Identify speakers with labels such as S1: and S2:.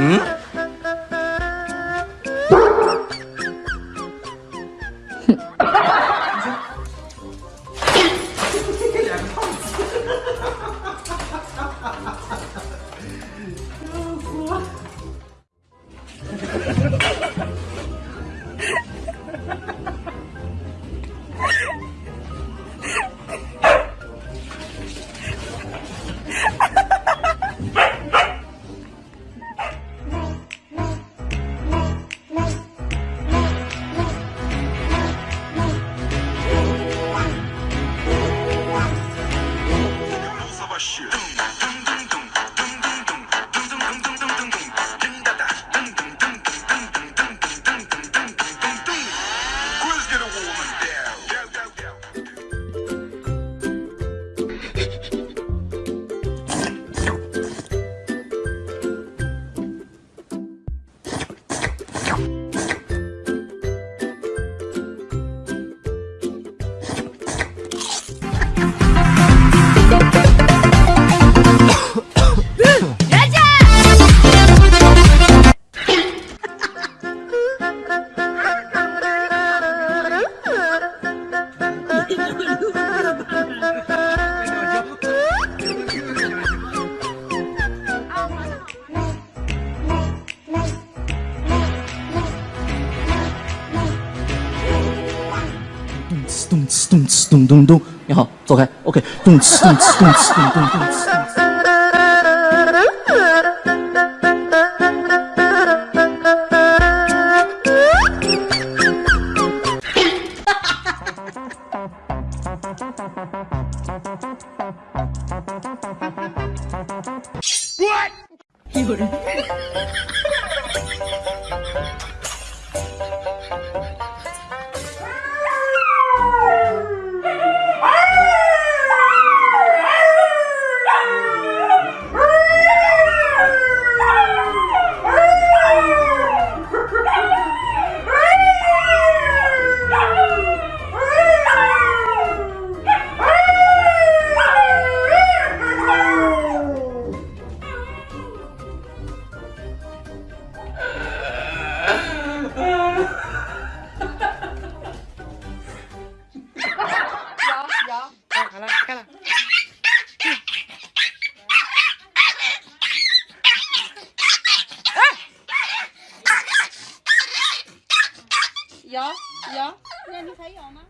S1: 응? 是咚哧咚哧咚咚咚。你好，走开。OK，咚哧咚哧咚哧咚咚咚哧。
S2: 有人。
S3: 有，那你还有吗？